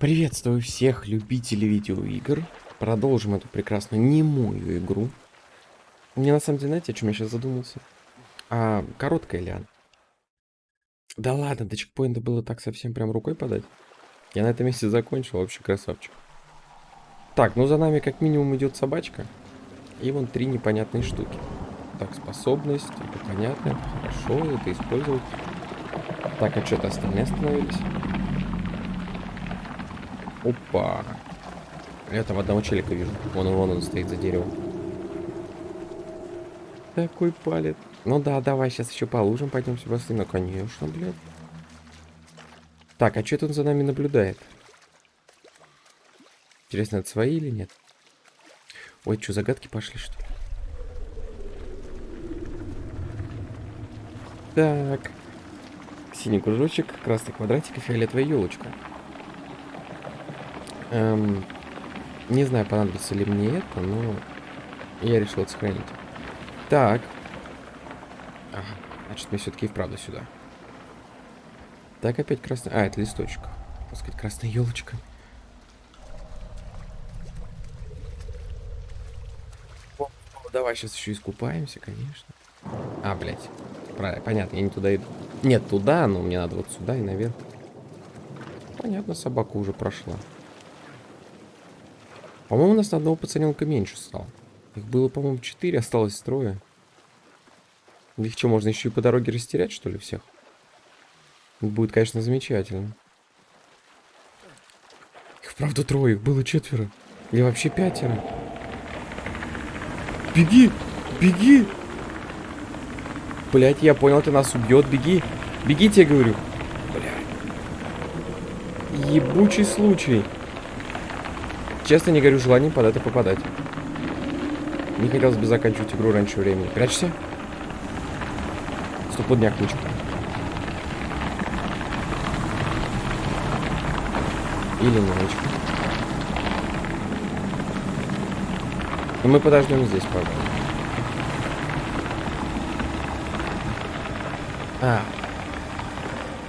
Приветствую всех любителей видеоигр. Продолжим эту прекрасную немую игру. Мне на самом деле, знаете, о чем я сейчас задумался? А короткая ли она? Да ладно, до чекпоинта было так совсем прям рукой подать. Я на этом месте закончил, вообще красавчик. Так, ну за нами как минимум идет собачка. И вон три непонятные штуки. Так, способность, это понятно, это хорошо, это использовать. Так, а что-то остальные остановились? Опа. Я там одного челика вижу. Вон он, вон он стоит за деревом. Такой палец. Ну да, давай сейчас еще по лужам пойдемся быстрее. Ну, конечно, блядь. Так, а что он за нами наблюдает? Интересно, это свои или нет? Ой, что, загадки пошли, что ли? Так. Синий кружочек, красный квадратик и фиолетовая елочка. Эм, не знаю, понадобится ли мне это, но я решил это сохранить. Так. Ага, значит, мне все-таки вправду сюда. Так, опять красный... А, это листочек. Так красная елочка. давай сейчас еще искупаемся, конечно. А, блядь. Понятно, я не туда иду. Нет, туда, но мне надо вот сюда и наверх. Понятно, собака уже прошла. По-моему, у нас на одного пацаненка меньше стало. Их было, по-моему, четыре, осталось трое. Их что, можно еще и по дороге растерять, что ли, всех? Будет, конечно, замечательно. Их, правда, трое, их было четверо. Или вообще пятеро. Беги! Беги! Блять, я понял, ты нас убьет. Беги! Беги, тебе говорю. Блять. Ебучий случай. Честно не говорю, желание под это попадать. Не хотелось бы заканчивать игру раньше времени. Прячься. Стопудняк ключик. Или немножечко. Но мы подождем здесь, правда. А.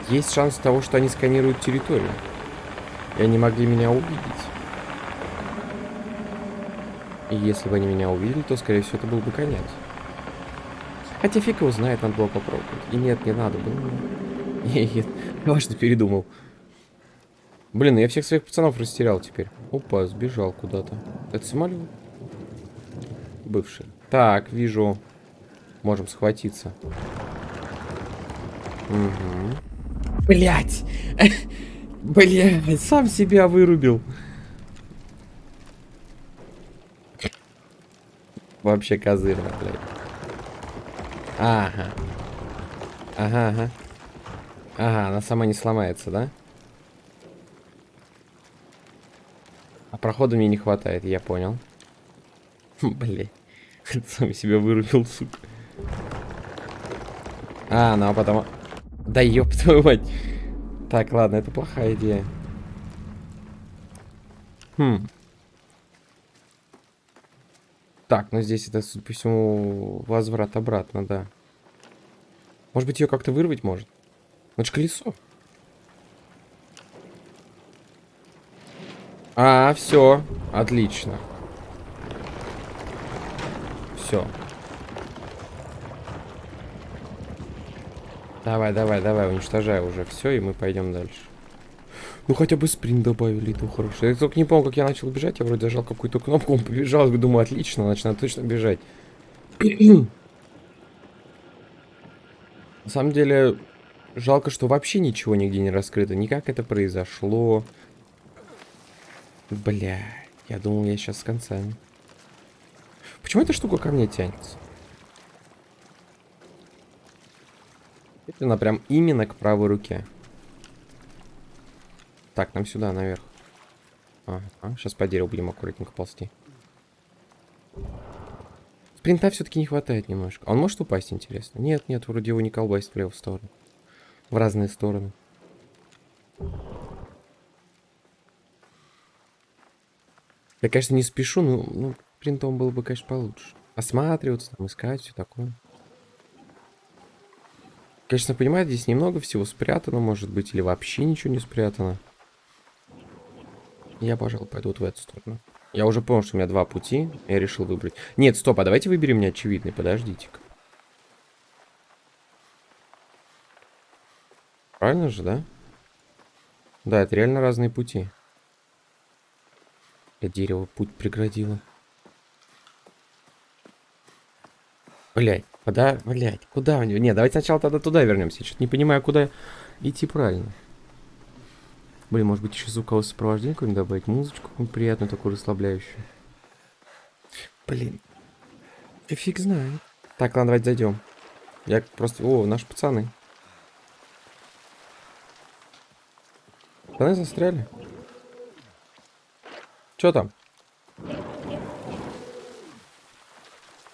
Есть шанс того, что они сканируют территорию. И они могли меня увидеть. И если бы они меня увидели, то, скорее всего, это был бы конец. Хотя фиг его знает, надо было попробовать. И нет, не надо было. Нет, важно передумал. Блин, я всех своих пацанов растерял теперь. Опа, сбежал куда-то. Это самолет? Бывший. Так, вижу. Можем схватиться. Угу. Блять! Блять, сам себя вырубил. Вообще козырно, блядь. Ага. Ага, ага. Ага, она сама не сломается, да? А прохода мне не хватает, я понял. Блин. Сам себя вырубил, сука. А, ну а потом... Да ёб твою мать. Так, ладно, это плохая идея. Хм. Так, ну здесь это, судя по всему, возврат обратно, да. Может быть, ее как-то вырвать может? Ну, это колесо. А, все. Отлично. Все. Давай, давай, давай, уничтожай уже все, и мы пойдем дальше. Ну хотя бы спринт добавили, это хорошо. Я только не помню, как я начал бежать. Я вроде зажал какую-то кнопку, он побежал. Я думаю, отлично, значит, надо точно бежать. На самом деле, жалко, что вообще ничего нигде не раскрыто. Никак это произошло. Бля, я думал, я сейчас с концами. Почему эта штука ко мне тянется? Это она прям именно к правой руке. Так, нам сюда, наверх. Ага, сейчас по дереву будем аккуратненько ползти. Спринта все-таки не хватает немножко. Он может упасть, интересно? Нет, нет, вроде его не колбасит в левую сторону. В разные стороны. Я, конечно, не спешу, но ну, принтом было бы, конечно, получше. Осматриваться, там, искать, все такое. Конечно, понимаю, здесь немного всего спрятано, может быть, или вообще ничего не спрятано. Я, пожалуй, пойду в эту сторону. Я уже понял, что у меня два пути. Я решил выбрать. Нет, стоп, а давайте выберем мне очевидный. Подождите-ка. Правильно же, да? Да, это реально разные пути. Я дерево путь преградило. Блять, куда, блять, куда у него? Не, давайте сначала тогда туда вернемся. Я что-то не понимаю, куда идти правильно. Блин, может быть еще звуковое сопровождение какое-нибудь добавить? Музычку какую-нибудь приятную, такую расслабляющую. Блин. И фиг знает. Так, ладно, давайте зайдем. Я просто... О, наши пацаны. Пацаны застряли. Что там?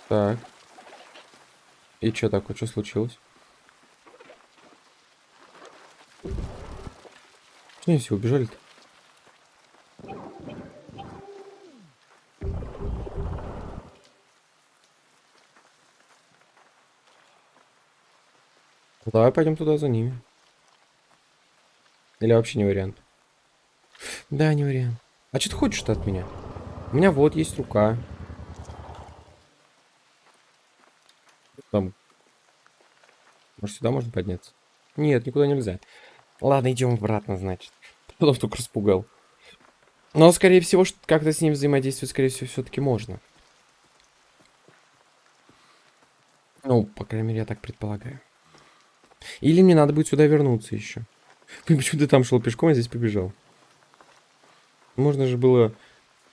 Так. И что такое? Что случилось? Что они все убежали-то? Давай пойдем туда за ними. Или вообще не вариант? Да, не вариант. А что ты хочешь-то от меня? У меня вот есть рука. Там. Может, сюда можно подняться? Нет, никуда нельзя. Ладно, идем обратно, значит. Потом только распугал. Но, скорее всего, как-то с ним взаимодействовать, скорее всего, все-таки можно. Ну, по крайней мере, я так предполагаю. Или мне надо будет сюда вернуться еще. Почему ты там шел пешком, а здесь побежал? Можно же было,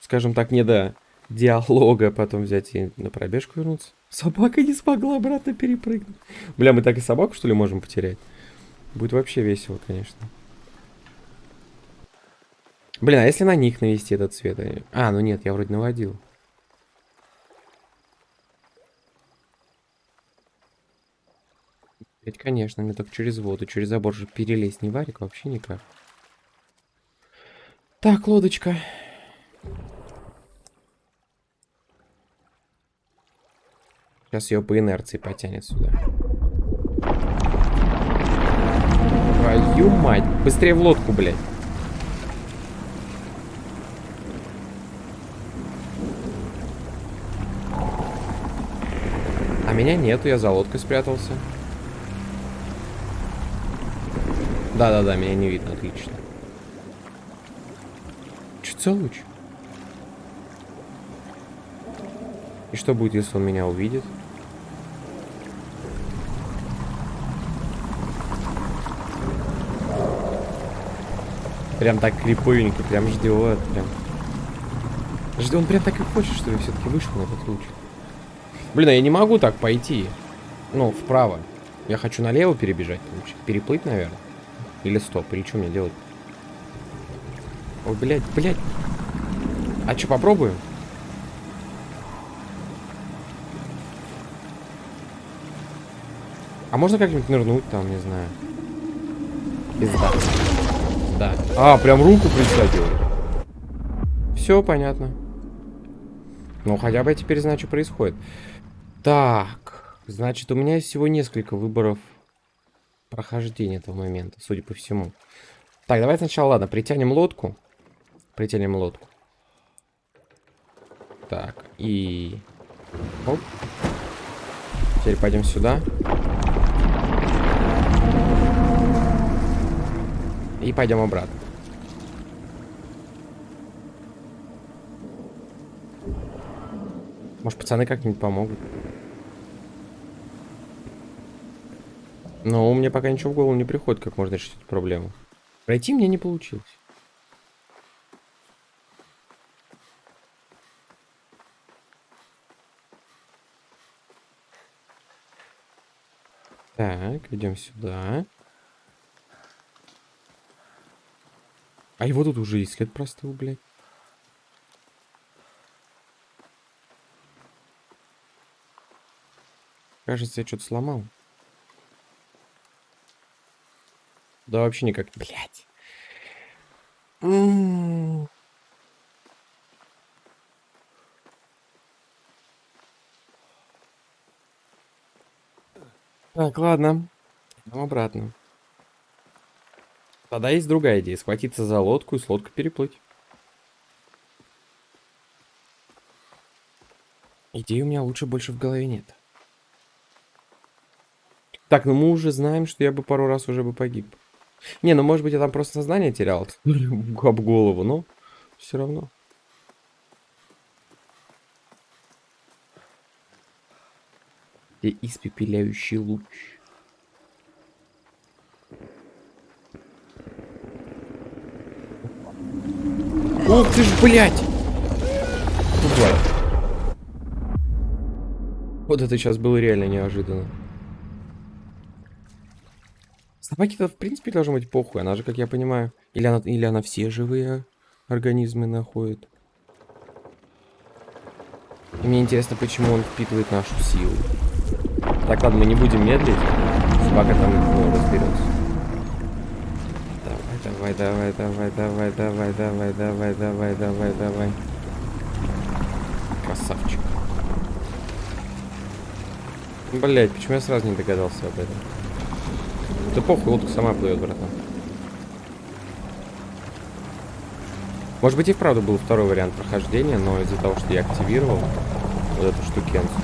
скажем так, не до диалога потом взять и на пробежку вернуться. Собака не смогла обратно перепрыгнуть. Бля, мы так и собаку, что ли, можем потерять? Будет вообще весело, конечно. Блин, а если на них навести этот цвет? А, ну нет, я вроде наводил. Ведь, конечно, мне только через воду, через забор же перелезть не варик вообще никак. Так, лодочка. Сейчас ее по инерции потянет сюда. Твою мать. Быстрее в лодку, блядь. Меня нету, я за лодкой спрятался. Да-да-да, меня не видно, отлично. Что за? И что будет, если он меня увидит? Прям так криповенько, прям ждет, прям. Жди, он прям так и хочет, что я все-таки вышел на этот луч. Блин, а я не могу так пойти. Ну, вправо. Я хочу налево перебежать. Переплыть, наверное. Или стоп, или что мне делать? Ой, блядь, блядь. А что, попробуем? А можно как-нибудь нырнуть там, не знаю. Пизда. Да. А, прям руку присадил. Все понятно. Ну, хотя бы теперь знаю, что происходит. Так. Значит, у меня всего несколько выборов прохождения этого момента, судя по всему. Так, давай сначала, ладно, притянем лодку. Притянем лодку. Так, и... Оп. Теперь пойдем сюда. И пойдем обратно. Может, пацаны как-нибудь помогут? Но мне пока ничего в голову не приходит, как можно решить эту проблему. Пройти мне не получилось. Так, идем сюда. А его тут уже есть след простыл, блядь. Кажется, я что-то сломал. туда вообще никак... блять. Так, ладно. Идем обратно. Тогда есть другая идея. Схватиться за лодку и с лодкой переплыть. Идеи у меня лучше больше в голове нет. Так, ну мы уже знаем, что я бы пару раз уже бы погиб. Не, ну может быть я там просто сознание терял об голову, но все равно. Где испепеляющий луч. Ух ты ж, блядь! Вот это сейчас было реально неожиданно. Собаки-то, в принципе, должно быть похуй. Она же, как я понимаю... Или она, или она все живые организмы находит. И мне интересно, почему он впитывает нашу силу. Так, ладно, мы не будем медлить. Собака там ну, разберется. Давай, давай, давай, давай, давай, давай, давай, давай, давай, давай. Красавчик. Блять, почему я сразу не догадался об этом? Да похуй, лодка сама плывет, братан. Может быть и вправду был второй вариант прохождения, но из-за того, что я активировал вот эту штукенцию.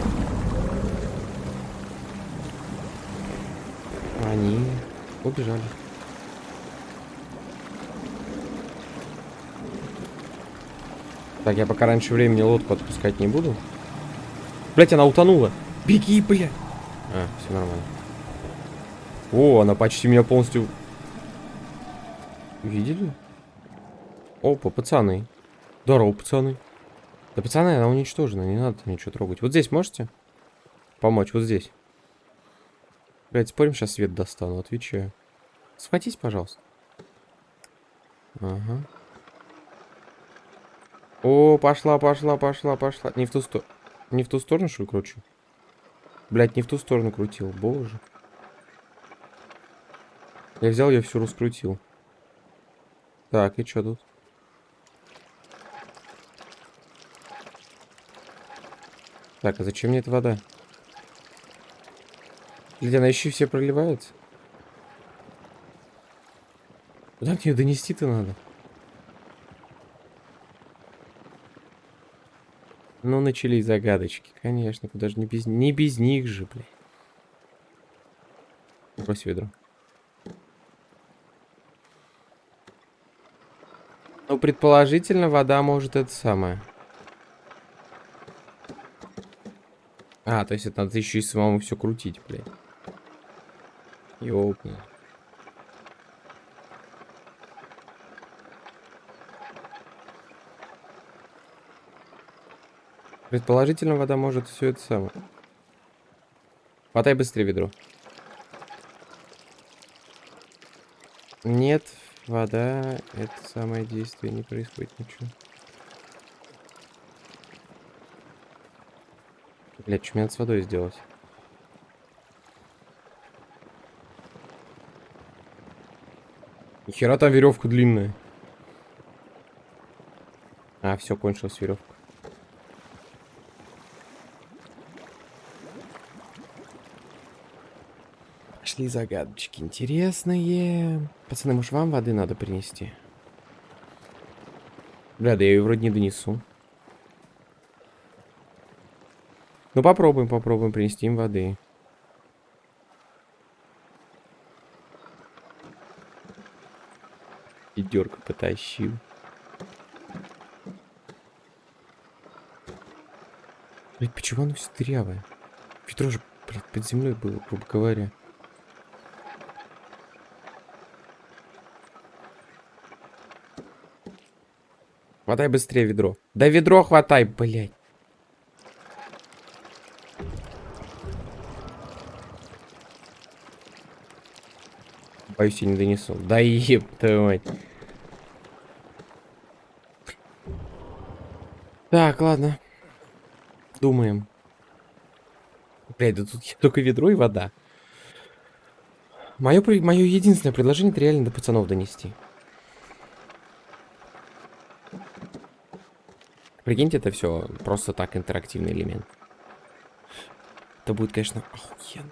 Они убежали. Так, я пока раньше времени лодку отпускать не буду. Блять, она утонула. Беги, блядь. А, все нормально. О, она почти меня полностью... Видели? Опа, пацаны. Здорово, пацаны. Да, пацаны, она уничтожена, не надо ничего трогать. Вот здесь можете помочь? Вот здесь. Блять, спорим, сейчас свет достану, отвечаю. Схватись, пожалуйста. Ага. О, пошла, пошла, пошла, пошла. Не в ту сторону. Не в ту сторону, что ли, кручу? Блять, не в ту сторону крутил, боже. Я взял, я все раскрутил. Так, и что тут? Так, а зачем мне эта вода? Или она еще все проливается? Куда мне ее донести-то надо? Ну, начались загадочки, конечно. Куда же не без, не без них же, блядь. Брось ведро. Ну, предположительно, вода может это самое. А, то есть это надо еще и самому все крутить, блядь. Ёпни. Предположительно, вода может все это самое. Хватай быстрее ведро. Нет, вода, это самое действие, не происходит ничего. Блять, что мне надо с водой сделать? Нихера там веревка длинная. А, все, кончилась веревка. Пошли загадочки интересные. Пацаны, может вам воды надо принести? Бля, да я ее вроде не донесу. Ну попробуем, попробуем принести им воды. Ведерко потащил. Блять, почему оно все дырявое? Ведро же, блядь, под землей было, грубо говоря. Хватай быстрее ведро. Да ведро хватай, блядь. Боюсь, я не донесу. Да еб твою мать. Так, ладно. Думаем. Блядь, да тут только ведро и вода. Мое, мое единственное предложение это реально до пацанов донести. Прикиньте, это все просто так интерактивный элемент. Это будет, конечно, охуенно.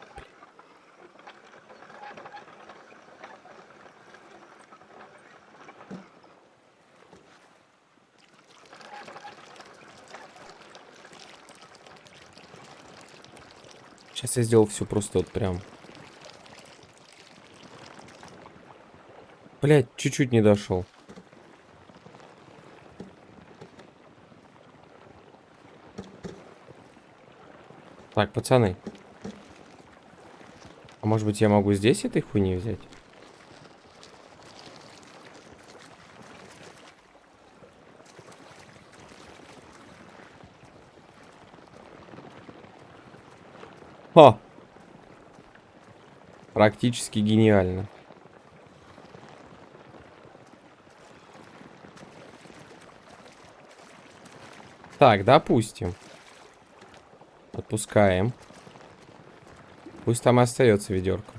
Сейчас я сделал все просто вот прям. Блять, чуть-чуть не дошел. Так, пацаны. А может быть я могу здесь этой хуйни взять? Ха! Практически гениально. Так, допустим. Отпускаем. Пусть там и остается ведерко.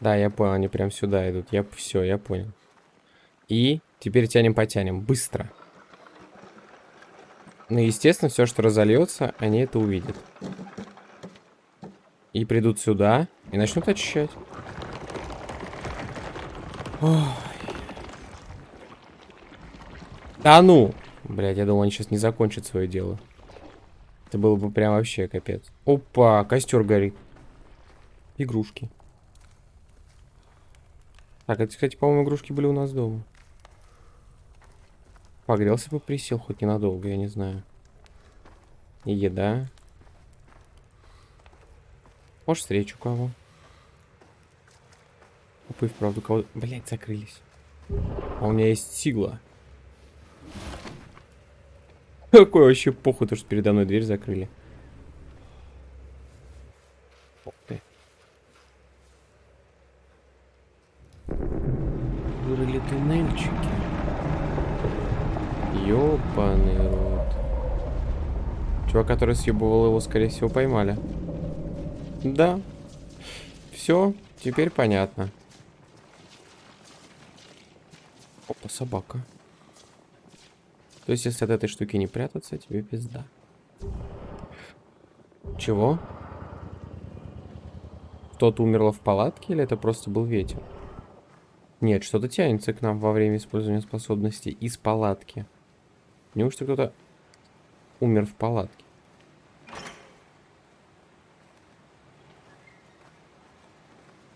Да, я понял, они прям сюда идут. Я все, я понял. И теперь тянем, потянем. Быстро. Ну, естественно, все, что разольется, они это увидят. И придут сюда и начнут очищать. Ой. Да ну! Блять, я думал, они сейчас не закончат свое дело. Это было бы прям вообще капец. Опа, костер горит. Игрушки. Так, это, кстати, по-моему, игрушки были у нас дома. Погрелся бы, присел хоть ненадолго, я не знаю. И еда. Может, встречу кого. Опа, и вправду кого... Блять, закрылись. А у меня есть сигла. Какой вообще похуй, то, что передо мной дверь закрыли. Ух ты. Вырыли туннельчики. Ёбаный рот. Чувак, который съебывал его, скорее всего, поймали. Да. Все, теперь понятно. Опа, собака. То есть, если от этой штуки не прятаться, тебе пизда. Чего? Кто-то умерло в палатке или это просто был ветер? Нет, что-то тянется к нам во время использования способности из палатки. Неужто кто-то умер в палатке?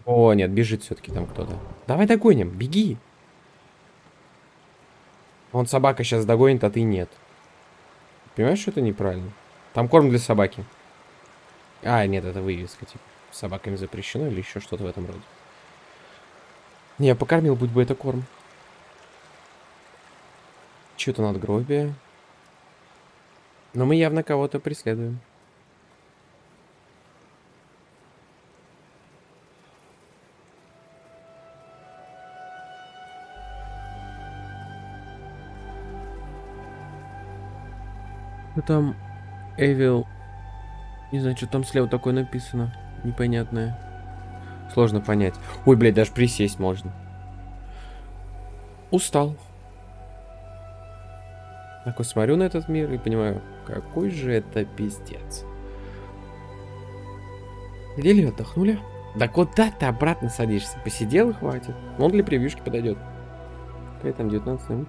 О, нет, бежит все-таки там кто-то. Давай догоним, беги. Он собака сейчас догонит, а ты нет. Понимаешь, что это неправильно? Там корм для собаки. А, нет, это вывеска, типа. Собаками запрещено или еще что-то в этом роде. Не, я покормил, будь бы это корм. Что-то надгробие. Но мы явно кого-то преследуем. Там Evil. Не знаю, что там слева такое написано. Непонятное. Сложно понять. Ой, блядь, даже присесть можно. Устал. Так вот смотрю на этот мир и понимаю, какой же это пиздец. Где ли отдохнули? Да куда ты обратно садишься? Посидел и хватит. Он для превьюшки подойдет. Какая там 19 минут?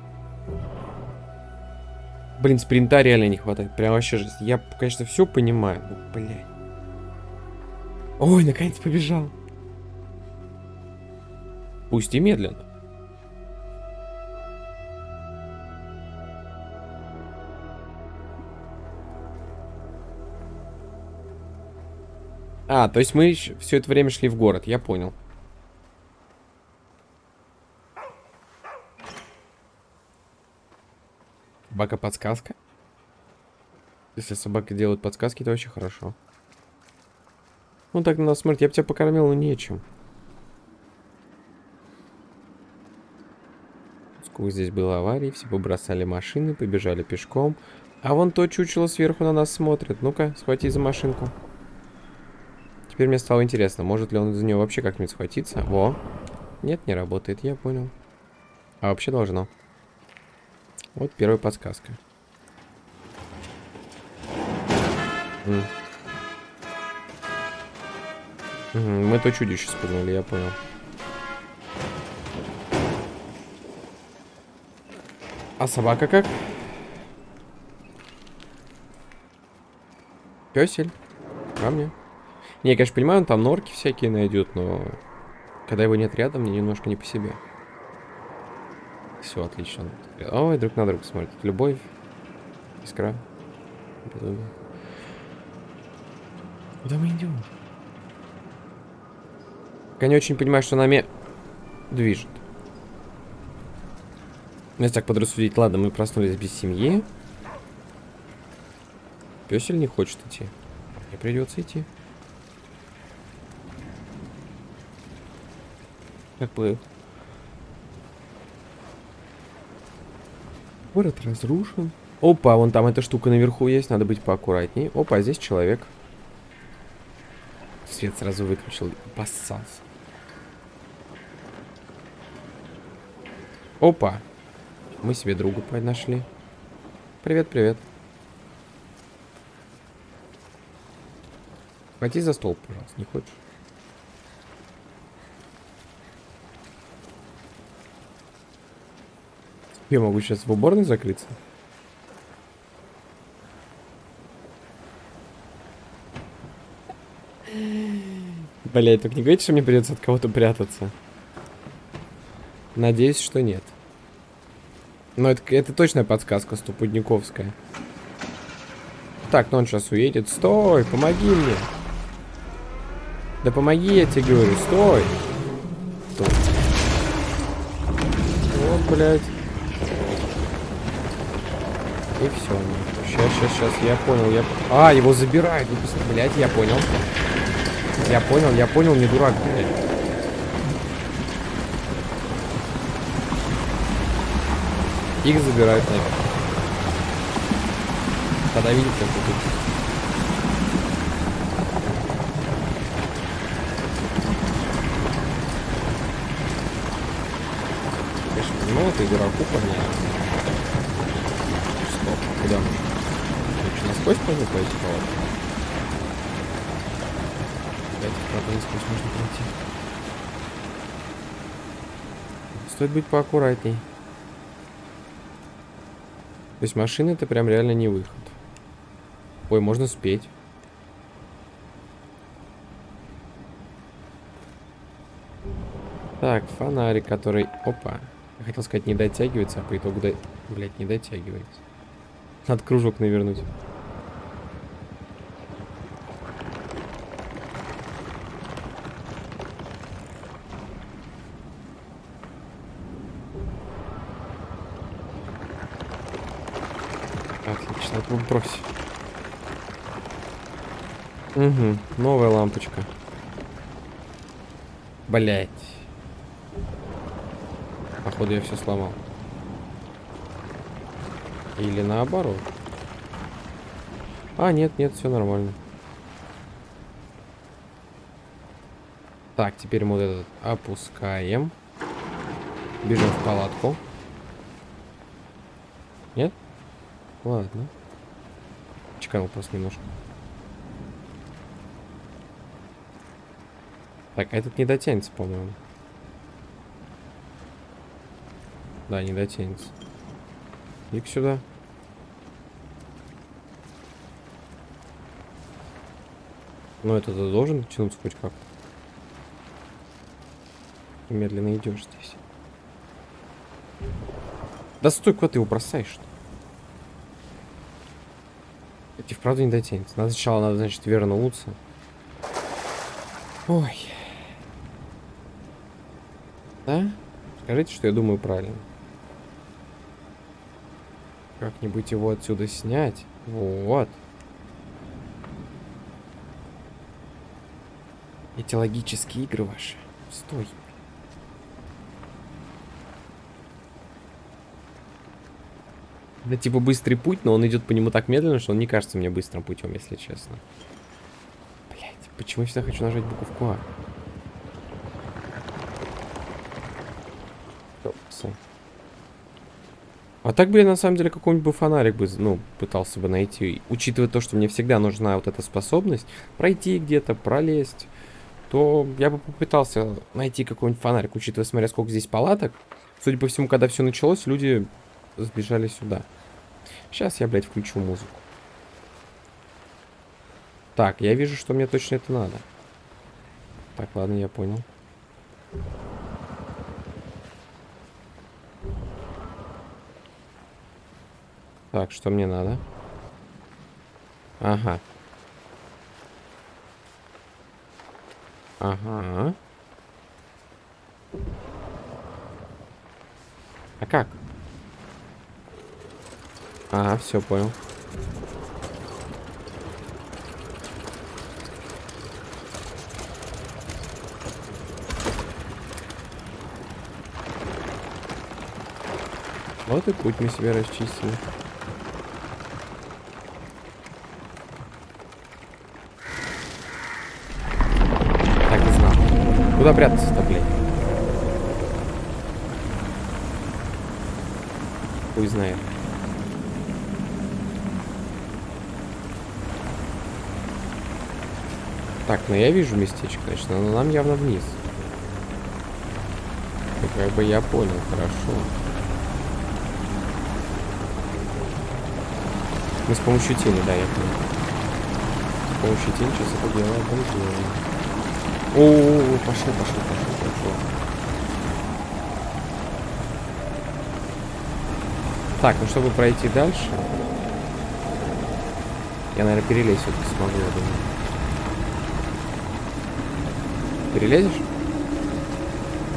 Блин, спринта реально не хватает. Прям вообще жесть. Я, конечно, все понимаю. Но, блядь. Ой, наконец побежал. Пусть и медленно. А, то есть мы все это время шли в город, я понял. Собака подсказка? Если собака делает подсказки, то очень хорошо. Ну так на нас смотрит, я бы тебя покормил, но нечем. Сколько здесь было аварий, все побросали машины, побежали пешком. А вон то чучело сверху на нас смотрит. Ну-ка, схвати за машинку. Теперь мне стало интересно, может ли он за нее вообще как-нибудь схватиться. Во. Нет, не работает, я понял. А вообще должно. Вот первая подсказка. Мы то чудище спугнули, я понял. А собака как? Песель. камня. Не, я, конечно, понимаю, он там норки всякие найдет, но когда его нет рядом, мне немножко не по себе. Все, отлично. Ой, друг на друга смотрит. Любовь, искра, безумие. Куда мы идем? Я не очень понимаю, что нами движет. Ну, если так подрассудить, ладно, мы проснулись без семьи. Песель не хочет идти. Мне придется идти. Как Город разрушен. Опа, вон там эта штука наверху есть, надо быть поаккуратней. Опа, здесь человек. Свет сразу выключил, поссался. Опа. Мы себе друга нашли. Привет, привет. Пойди за стол, пожалуйста, не хочешь? Я могу сейчас в уборной закрыться? Блять, только не говорите, что мне придется от кого-то прятаться. Надеюсь, что нет. Но это, это точная подсказка стопудниковская. Так, ну он сейчас уедет. Стой, помоги мне. Да помоги, я тебе говорю, стой. Стой. Вот, блядь. И все. Сейчас, сейчас, сейчас, я понял, я... А, его забирают, блядь, я понял. Я понял, я понял, не дурак, блядь. Их забирают наверх. Тогда видите, как тут. Ну это игроку понятно. Куда мы? Что, насквозь можно пойти палатку? Опять, правда, насквозь можно пройти. Стоит быть поаккуратней. То есть машина это прям реально не выход. Ой, можно спеть. Так, фонарик, который... Опа. Хотел сказать, не дотягивается, а по итогу... До... Блять, не дотягивается. Надо кружок навернуть. брось. Угу, новая лампочка. Блять. Походу я все сломал. Или наоборот. А, нет, нет, все нормально. Так, теперь мы вот этот опускаем. Бежим в палатку. Нет? Ладно. Чеканул просто немножко. Так, этот не дотянется, по-моему. Да, не дотянется. Ник сюда. Но это -то должен тянуться хоть как-то. Медленно идешь здесь. Да стой, куда ты его бросаешь? -то? И вправду не дотянется. Надо сначала, надо, значит, вернуться. Ой. Да? Скажите, что я думаю правильно. Как-нибудь его отсюда снять. Вот. Эти логические игры ваши. Стой. Это типа быстрый путь, но он идет по нему так медленно, что он не кажется мне быстрым путем, если честно. Блять, почему я всегда хочу нажать буковку А? А так бы я на самом деле какой-нибудь фонарик бы, ну, пытался бы найти. Учитывая то, что мне всегда нужна вот эта способность пройти где-то, пролезть, то я бы попытался найти какой-нибудь фонарик, учитывая, смотря сколько здесь палаток. Судя по всему, когда все началось, люди сбежали сюда. Сейчас я, блядь, включу музыку. Так, я вижу, что мне точно это надо. Так, ладно, я понял. Так, что мне надо? Ага. Ага. А как? Ага, все понял. Вот и путь мы себе расчистили. Так и знал. Куда прятаться-то, блядь? Хуй знает. Так, ну я вижу местечко, значит, но нам явно вниз. Ну, как бы я понял, хорошо. Мы с помощью тени, да, я понял. С помощью тени сейчас это дело обалдеем. О, -о, О, пошел, пошел, пошел, пошел. Так, ну чтобы пройти дальше, я, наверное, перелезть все-таки смогу, я думаю. Перелезешь?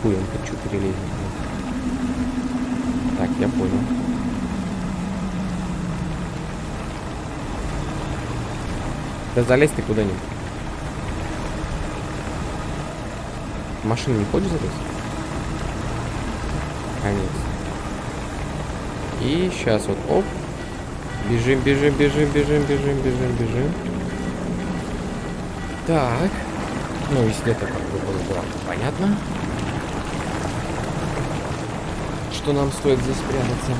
Хуем хочу перелезть. Так, я понял. Да залезь ты куда-нибудь. Машина не залезть? Конец. И сейчас вот, оп. Бежим, бежим, бежим, бежим, бежим, бежим, бежим. Так. Ну, если это как бы было, было понятно. Что нам стоит здесь спрятаться.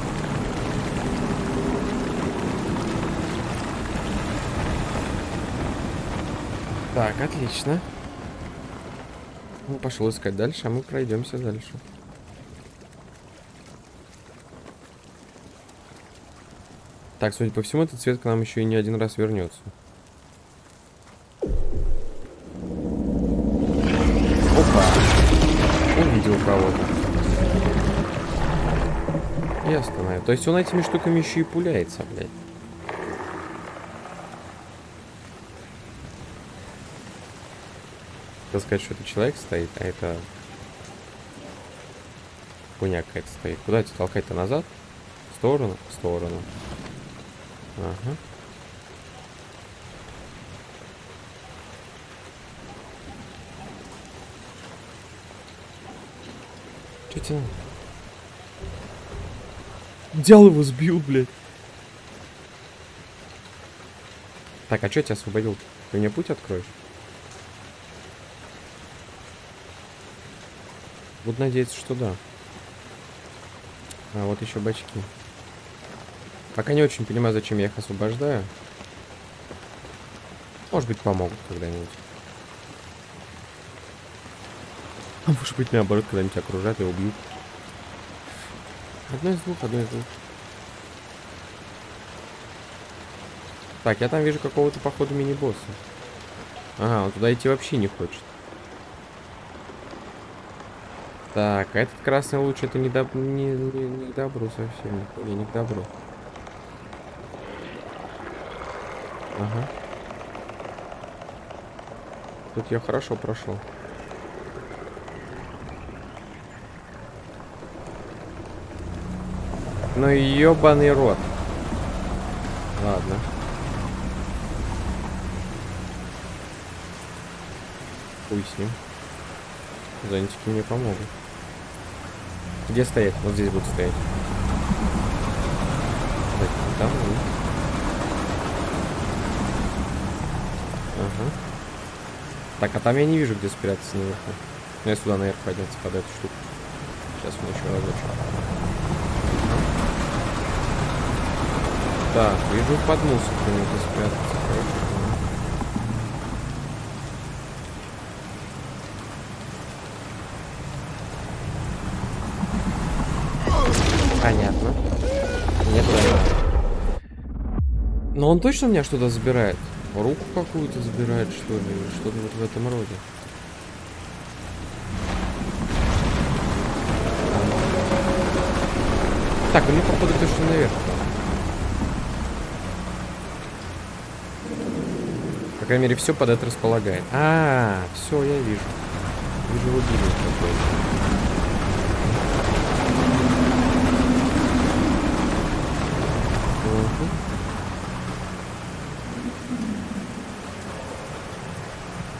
Так, отлично. Ну, пошел искать дальше, а мы пройдемся дальше. Так, судя по всему, этот цвет к нам еще и не один раз вернется. Опа! Увидел кого-то. И остановил. То есть он этими штуками еще и пуляется, блядь. Хотел сказать, что это человек стоит, а это... Хуйня какая-то стоит. Куда тебя толкать-то назад? В сторону? В сторону. Ага. Че тебе? Взял его, сбил, блядь. Так, а что тебя освободил? Ты мне путь откроешь? Буду надеяться, что да. А, вот еще бачки. Пока не очень понимаю, зачем я их освобождаю. Может быть, помогут когда-нибудь. А может быть, наоборот, когда-нибудь окружат и убьют. Одно из двух, одно из двух. Так, я там вижу какого-то, походу, мини-босса. Ага, он туда идти вообще не хочет. Так, а этот красный луч это не, доб... не, не, не к добру совсем. Не, не к добру. Ага. Тут я хорошо прошел. Ну ебаный рот. Ладно. Хуй с ним. Зонтики мне помогут. Где стоять? Вот здесь будут стоять. Там. Ага. Так, а там я не вижу, где спрятаться наверху. Ну, я сюда наверх подняться под эту штуку. Сейчас мы еще разочек. Так, вижу под мусор где спрятаться. Мне туда надо. Но он точно у меня что-то забирает? Руку какую-то забирает, что ли? Что-то вот в этом роде. Так, ну походу точно наверх. По крайней мере, все под это располагает. А, -а, -а все, я вижу. Вижу рубильник какой-то. Но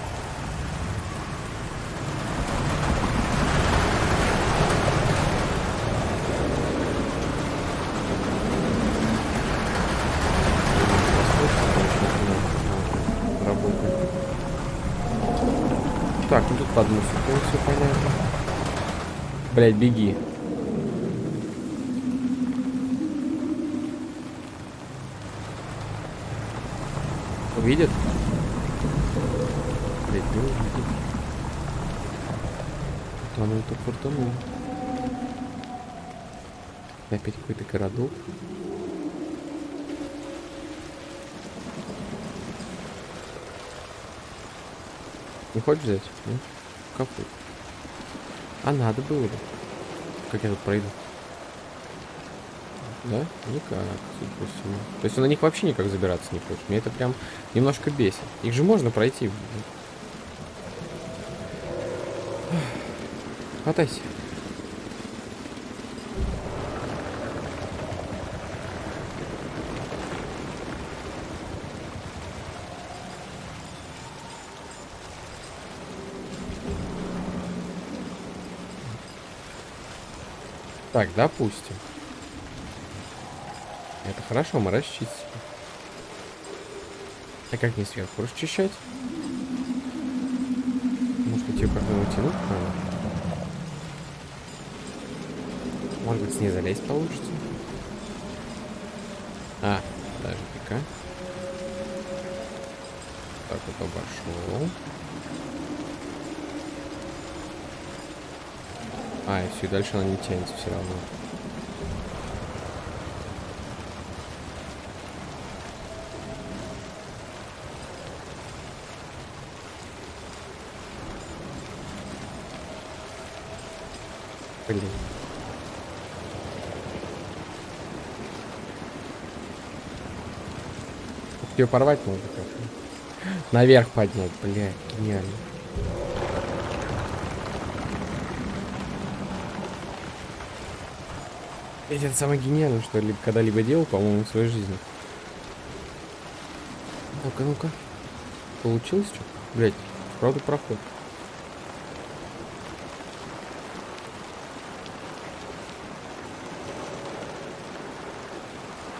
Блять, беги. Увидит? Блять, не увидит. Там тут фортанул. Опять какой-то городок. Не хочешь взять? Нет? Какой? А надо было бы. Как я тут пройду? Да? Никак, судя по всему. То есть на них вообще никак забираться не хочет. Мне это прям немножко бесит. Их же можно пройти. Хватайся. Так, допустим. Это хорошо, мы расчистили. А как не сверху расчищать? Может быть, ее как-то натянуть надо? Может быть, с ней залезть получится? А, даже пика. Так вот обошел. А, и все, и дальше она не тянется все равно. Блин. Ее порвать можно как-то. Наверх поднять, блядь, гениально. Это самое гениальное, что я когда-либо делал, по-моему, в своей жизни. Ну-ка, ну-ка. Получилось что? Блять, правда проход.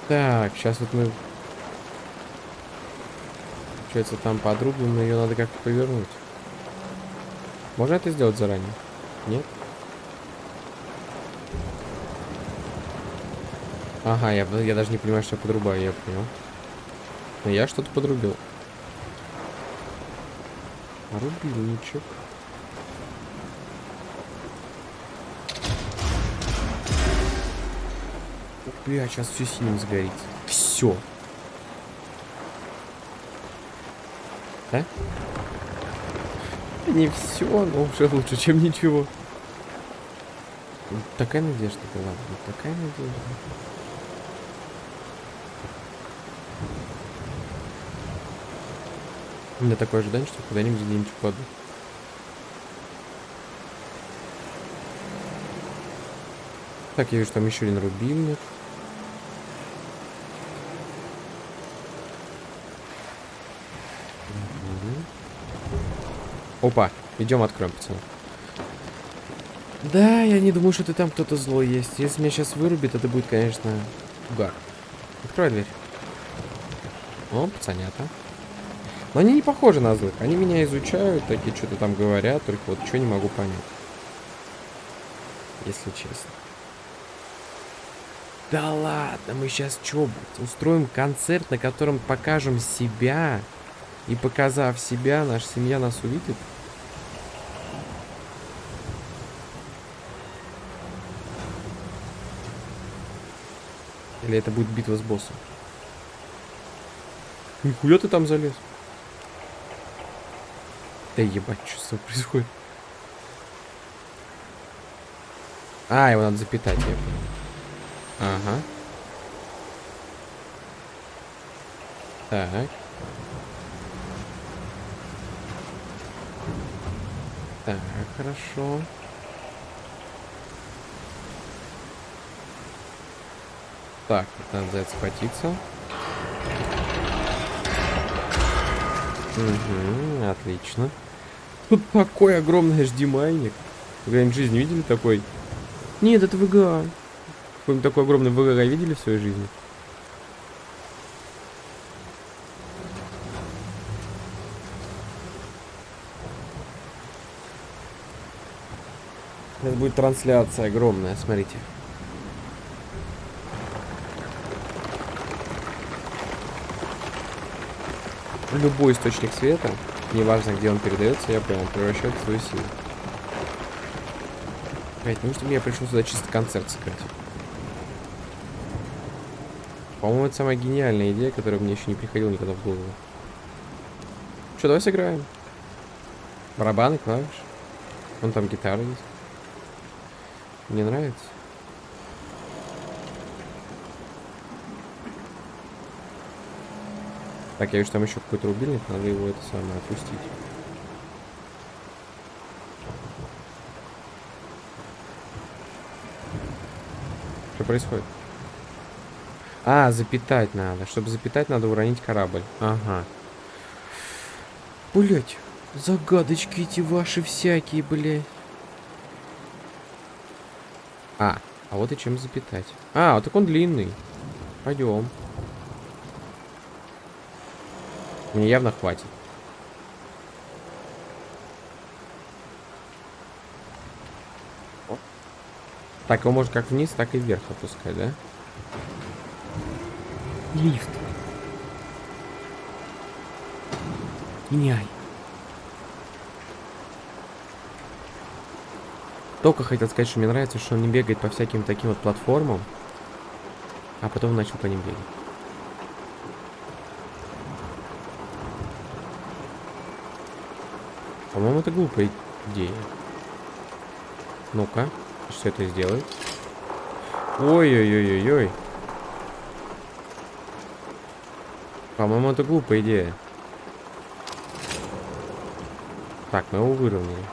Так, сейчас вот мы... Получается, там подрублено, ее надо как-то повернуть. Можно это сделать заранее? Нет? Ага, я, я даже не понимаю, что я подрубаю, я понял. Но я что-то подрубил. Рубильничек. Бля, сейчас все синим сгорит. Все. Да? Не все, но уже лучше, чем ничего. Такая надежда была, такая надежда. У меня такое ожидание, что когда-нибудь где-нибудь упаду. Так, я вижу, там еще один рубильник. Опа, идем откроем, пацаны. Да, я не думаю, что ты там кто-то злой есть. Если меня сейчас вырубит, это будет, конечно, угар. Открой дверь. О, пацанята. Но они не похожи на злых. Они меня изучают, такие что-то там говорят, только вот что не могу понять. Если честно. Да ладно, мы сейчас что, устроим концерт, на котором покажем себя. И показав себя, наша семья нас увидит. Или это будет битва с боссом? Нихуя ты там залез. Да ебать, что происходит? А, его надо запитать, я понял. Ага. Так. Так, хорошо. Так, надо за это схватиться. Угу, отлично. Тут такой огромный HDMI-ник. Когда-нибудь в жизни видели такой? Нет, это VGA. Какой-нибудь такой огромный VGA видели в своей жизни? Это будет трансляция огромная, смотрите. Любой источник света, неважно где он передается, я понял, превращает в свою силу. Блять, неужто мне пришел сюда чисто концерт сыграть? По-моему, это самая гениальная идея, которая мне еще не приходила никогда в голову. Что, давай сыграем. Барабаны, клавиши. Вон там гитара есть. Мне нравится. Так, я вижу, там еще какой-то рубильник, надо его это самое опустить. Что происходит? А, запитать надо. Чтобы запитать, надо уронить корабль. Ага. Блять, загадочки эти ваши всякие, блядь. А, а вот и чем запитать. А, вот так он длинный. Пойдем. Мне явно хватит. Так, его можно как вниз, так и вверх опускать, да? Лифт. Меняй. Только хотел сказать, что мне нравится, что он не бегает по всяким таким вот платформам, а потом начал по ним бегать. По-моему, это глупая идея. Ну-ка, что это сделает? Ой-ой-ой-ой-ой. По-моему, это глупая идея. Так, мы его выровняли.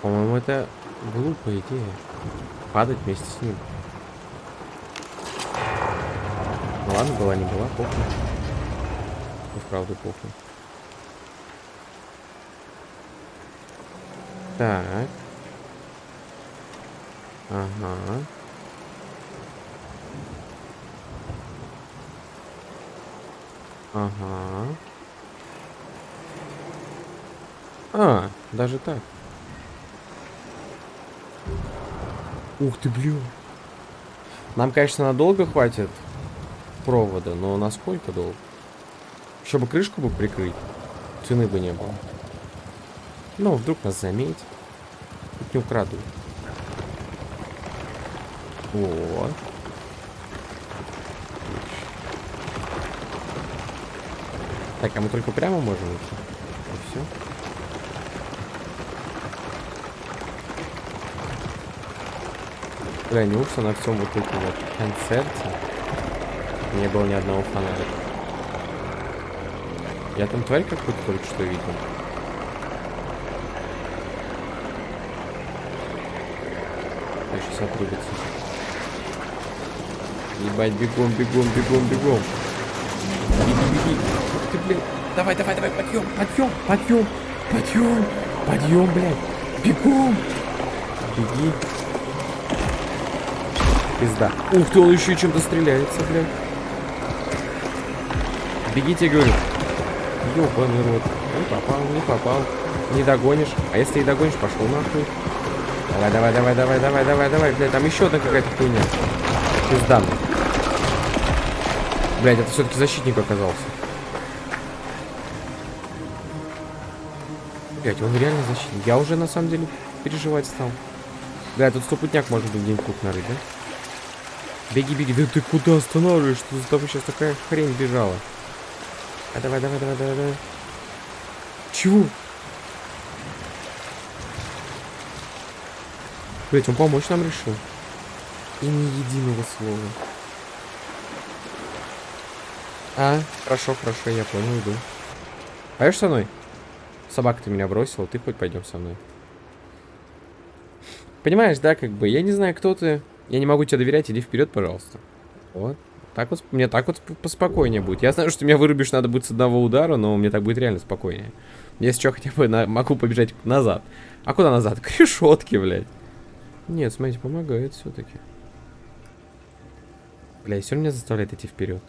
По-моему, это глупая идея. Падать вместе с ним. Ну ладно, была не была, похуй. И вправду похуй. Так. Ага. Ага. А, даже так. Ух ты, блин. Нам, конечно, надолго хватит провода, но насколько долго? Чтобы крышку бы прикрыть, цены бы не было. Ну, вдруг нас заметят. Тут не украдут. Вот. Так, а мы только прямо можем идти? И все. Бля, неужто на всем вот этом вот концерте не было ни одного фонарика? Я там тварь какую-то только что видел. А сейчас отрубится. Ебать, бегом, бегом, бегом, бегом. Беги, беги. Ты, блядь. Давай, давай, давай, подъем, подъем, подъем, подъем, подъем, блядь. Бегом. Беги. Пизда. Ух ты, он еще чем-то стреляется, блядь. Бегите, говорю. Ёбаный рот. Не попал, не попал. Не догонишь. А если и догонишь, пошел нахуй. Давай, давай, давай, давай, давай, давай, давай. Блядь, там еще одна какая-то хуйня. Пизда. Блядь, это все-таки защитник оказался. Блядь, он реально защитник. Я уже на самом деле переживать стал. Бля, тут стопутняк может быть где-нибудь тут нарыть, да? Беги, беги. Да ты куда останавливаешь? Что за тобой сейчас такая хрень бежала? А давай, давай, давай, давай, давай. Чего? Блять, он помочь нам решил. И ни единого слова. А, хорошо, хорошо, я понял, иду. Пойдешь со мной? Собака ты меня бросила, ты хоть пойдем со мной. Понимаешь, да, как бы, я не знаю, кто ты. Я не могу тебе доверять, иди вперед, пожалуйста. Вот. Так вот, мне так вот поспокойнее будет. Я знаю, что меня вырубишь надо будет с одного удара, но мне так будет реально спокойнее. Если что, хотя бы на, могу побежать назад. А куда назад? К решетке, блядь. Нет, смотрите, помогает все-таки. Бля, все меня заставляет идти вперед.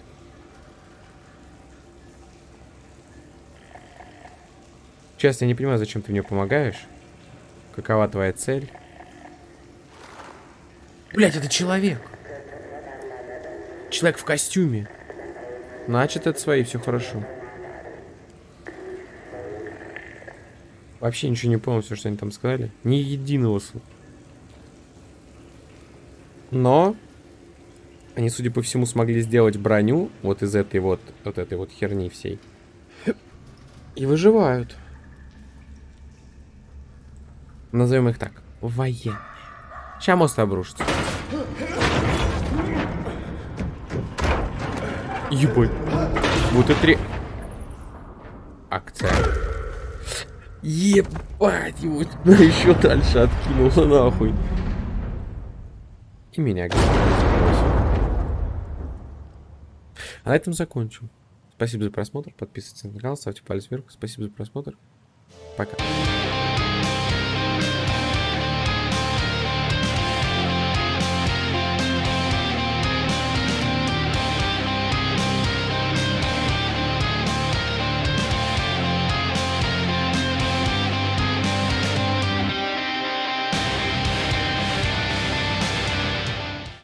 Честно, я не понимаю, зачем ты мне помогаешь. Какова твоя цель? Блять, это человек. Человек в костюме. Значит, это свои, все хорошо. Вообще ничего не понял, все, что они там сказали. Ни единого слова. Но они, судя по всему, смогли сделать броню вот из этой вот, вот этой вот херни всей. И выживают. Назовем их так. Военные. Сейчас мост обрушится. Ебать. Вот это ре... Акция. Ебать, его туда еще дальше откинуло нахуй. И меня А на этом закончим. Спасибо за просмотр. Подписывайтесь на канал, ставьте палец вверх. Спасибо за просмотр. Пока.